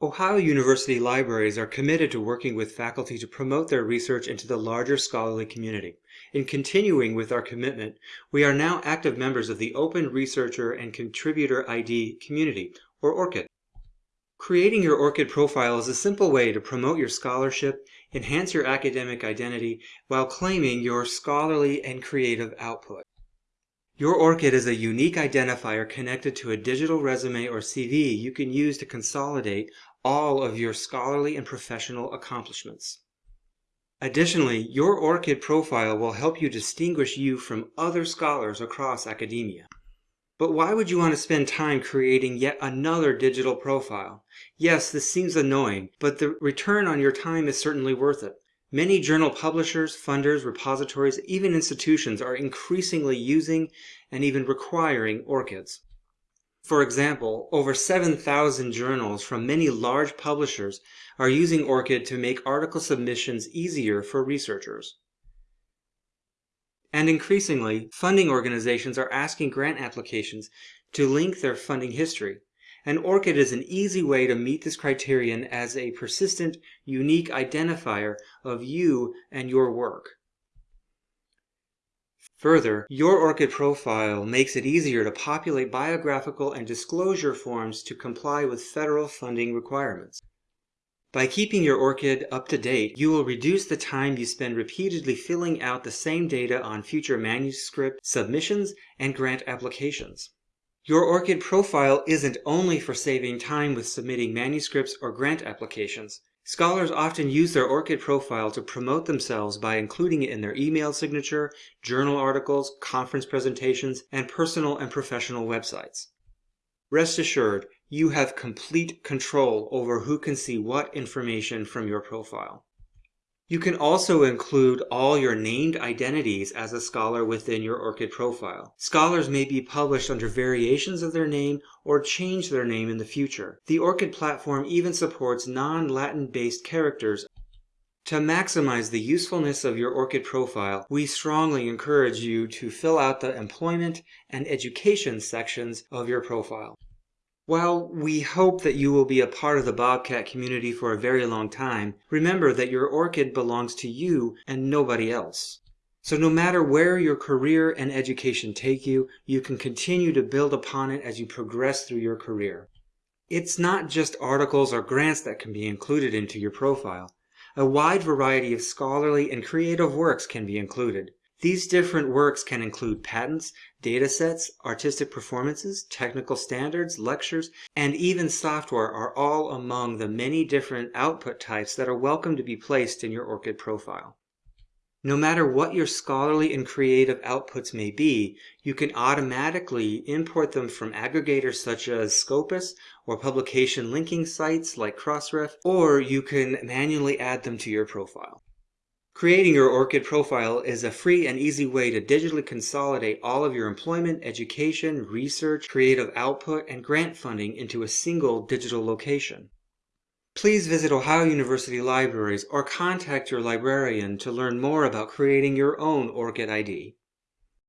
Ohio University libraries are committed to working with faculty to promote their research into the larger scholarly community. In continuing with our commitment, we are now active members of the Open Researcher and Contributor ID community, or ORCID. Creating your ORCID profile is a simple way to promote your scholarship, enhance your academic identity, while claiming your scholarly and creative output. Your ORCID is a unique identifier connected to a digital resume or CV you can use to consolidate all of your scholarly and professional accomplishments. Additionally, your ORCID profile will help you distinguish you from other scholars across academia. But why would you want to spend time creating yet another digital profile? Yes, this seems annoying, but the return on your time is certainly worth it. Many journal publishers, funders, repositories, even institutions are increasingly using and even requiring ORCIDs. For example, over 7,000 journals from many large publishers are using ORCID to make article submissions easier for researchers. And increasingly, funding organizations are asking grant applications to link their funding history. And ORCID is an easy way to meet this criterion as a persistent, unique identifier of you and your work. Further, your ORCID profile makes it easier to populate biographical and disclosure forms to comply with federal funding requirements. By keeping your ORCID up to date, you will reduce the time you spend repeatedly filling out the same data on future manuscript submissions and grant applications. Your ORCID profile isn't only for saving time with submitting manuscripts or grant applications. Scholars often use their ORCID profile to promote themselves by including it in their email signature, journal articles, conference presentations, and personal and professional websites. Rest assured, you have complete control over who can see what information from your profile. You can also include all your named identities as a scholar within your ORCID profile. Scholars may be published under variations of their name or change their name in the future. The ORCID platform even supports non-Latin based characters. To maximize the usefulness of your ORCID profile, we strongly encourage you to fill out the employment and education sections of your profile. While we hope that you will be a part of the Bobcat community for a very long time, remember that your ORCID belongs to you and nobody else. So no matter where your career and education take you, you can continue to build upon it as you progress through your career. It's not just articles or grants that can be included into your profile. A wide variety of scholarly and creative works can be included. These different works can include patents, datasets, artistic performances, technical standards, lectures, and even software are all among the many different output types that are welcome to be placed in your ORCID profile. No matter what your scholarly and creative outputs may be, you can automatically import them from aggregators such as Scopus or publication linking sites like Crossref, or you can manually add them to your profile. Creating your ORCID profile is a free and easy way to digitally consolidate all of your employment, education, research, creative output, and grant funding into a single digital location. Please visit Ohio University libraries or contact your librarian to learn more about creating your own ORCID ID.